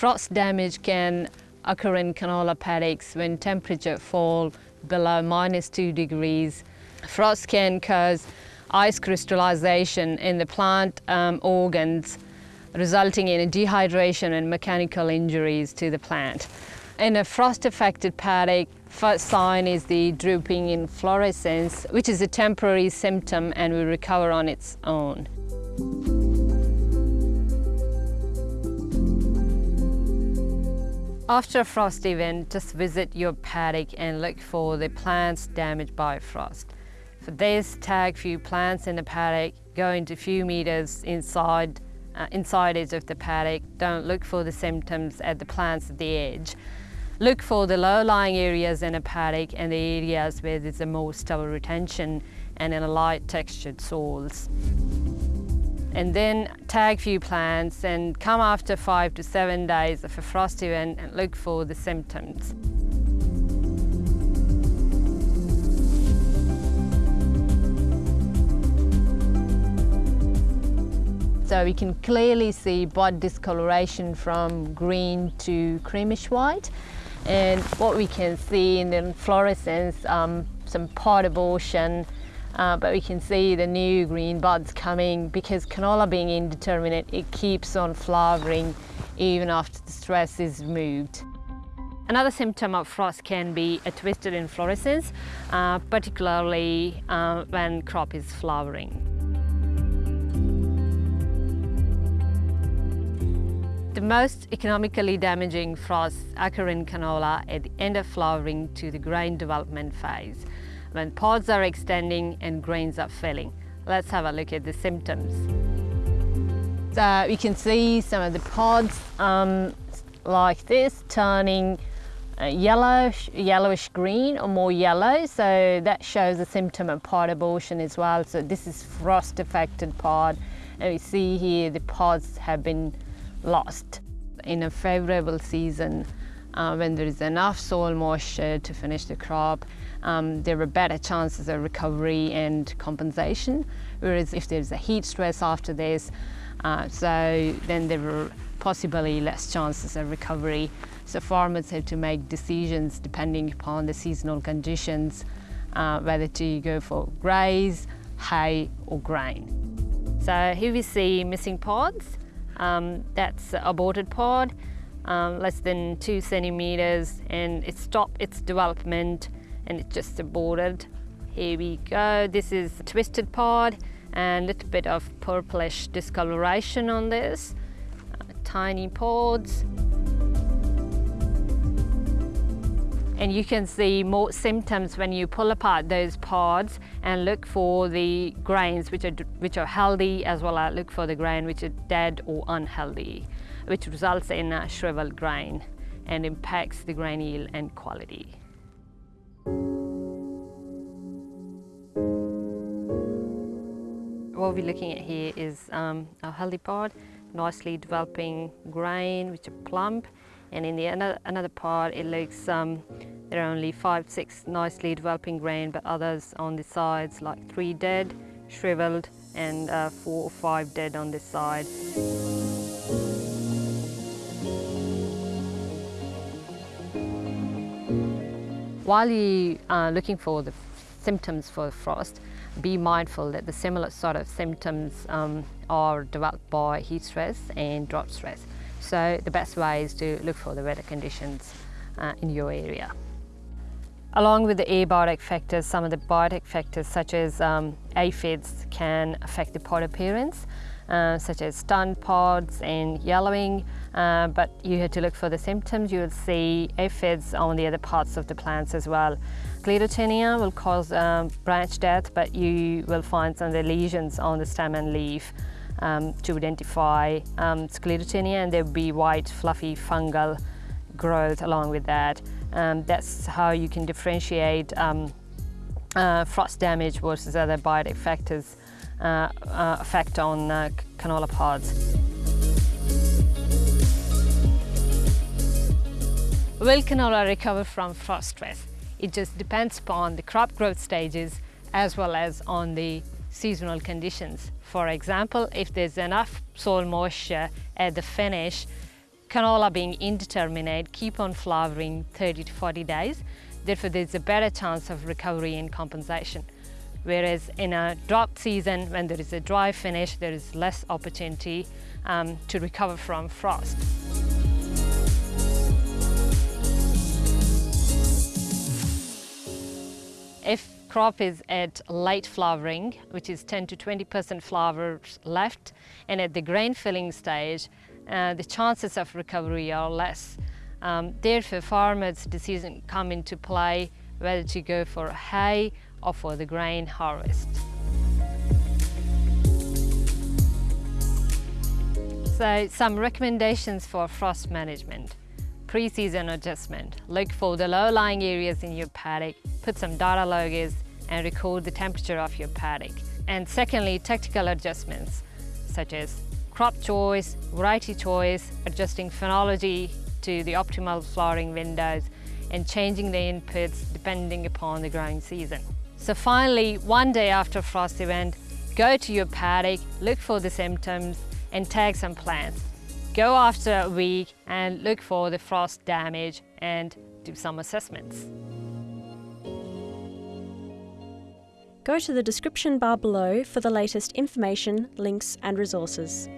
Frost damage can occur in canola paddocks when temperature fall below minus two degrees. Frost can cause ice crystallization in the plant um, organs, resulting in dehydration and mechanical injuries to the plant. In a frost-affected paddock, first sign is the drooping inflorescence, which is a temporary symptom and will recover on its own. After a frost event, just visit your paddock and look for the plants damaged by frost. For this, tag few plants in the paddock, go into few meters inside, uh, inside edge of the paddock. Don't look for the symptoms at the plants at the edge. Look for the low-lying areas in a paddock and the areas where there's a more stubble retention and in a light textured soils. And then tag few plants and come after five to seven days of a frost event and look for the symptoms. So we can clearly see bud discoloration from green to creamish white. And what we can see in the inflorescence, um, some pod abortion, uh, but we can see the new green buds coming because canola being indeterminate, it keeps on flowering even after the stress is removed. Another symptom of frost can be a twisted inflorescence, uh, particularly uh, when crop is flowering. The most economically damaging frosts occur in canola at the end of flowering to the grain development phase, when pods are extending and grains are filling. Let's have a look at the symptoms. So we can see some of the pods um, like this turning uh, yellowish, yellowish green or more yellow. So that shows a symptom of pod abortion as well. So this is frost affected pod. And we see here the pods have been lost. In a favourable season, uh, when there is enough soil moisture to finish the crop, um, there are better chances of recovery and compensation. Whereas if there's a heat stress after this, uh, so then there are possibly less chances of recovery. So farmers have to make decisions depending upon the seasonal conditions, uh, whether to go for graze, hay or grain. So here we see missing pods. Um, that's aborted pod, um, less than two centimeters, and it stopped its development and it just aborted. Here we go. This is a twisted pod and a little bit of purplish discoloration on this. Uh, tiny pods. and you can see more symptoms when you pull apart those pods and look for the grains which are, which are healthy as well as look for the grain which are dead or unhealthy, which results in a shriveled grain and impacts the grain yield and quality. What we're looking at here is um, a healthy pod, nicely developing grain which are plump and in the another, another part it looks um, there are only five six nicely developing grain but others on the sides like three dead shriveled and uh, four or five dead on this side while you are looking for the symptoms for frost be mindful that the similar sort of symptoms um, are developed by heat stress and drought stress so the best way is to look for the weather conditions uh, in your area. Along with the abiotic factors, some of the biotic factors such as um, aphids can affect the pod appearance, uh, such as stunned pods and yellowing, uh, but you have to look for the symptoms. You will see aphids on the other parts of the plants as well. Sclerotinia will cause um, branch death, but you will find some of the lesions on the stem and leaf um, to identify um, sclerotinia and there will be white fluffy fungal growth along with that. Um, that's how you can differentiate um, uh, frost damage versus other biotic factors effect on uh, canola pods. Will canola recover from frost stress? It just depends upon the crop growth stages as well as on the seasonal conditions. For example, if there's enough soil moisture at the finish, canola being indeterminate keep on flowering 30 to 40 days. Therefore, there's a better chance of recovery and compensation. Whereas in a drought season, when there is a dry finish, there is less opportunity um, to recover from frost. If crop is at late flowering, which is 10 to 20% flowers left, and at the grain filling stage, uh, the chances of recovery are less. Um, therefore, farmers' decision come into play whether to go for hay or for the grain harvest. So some recommendations for frost management. Pre-season adjustment. Look for the low-lying areas in your paddock, put some data loggers and record the temperature of your paddock. And secondly, tactical adjustments such as crop choice, variety choice, adjusting phenology to the optimal flowering windows and changing the inputs depending upon the growing season. So finally, one day after frost event, go to your paddock, look for the symptoms and tag some plants. Go after a week and look for the frost damage and do some assessments. Go to the description bar below for the latest information, links and resources.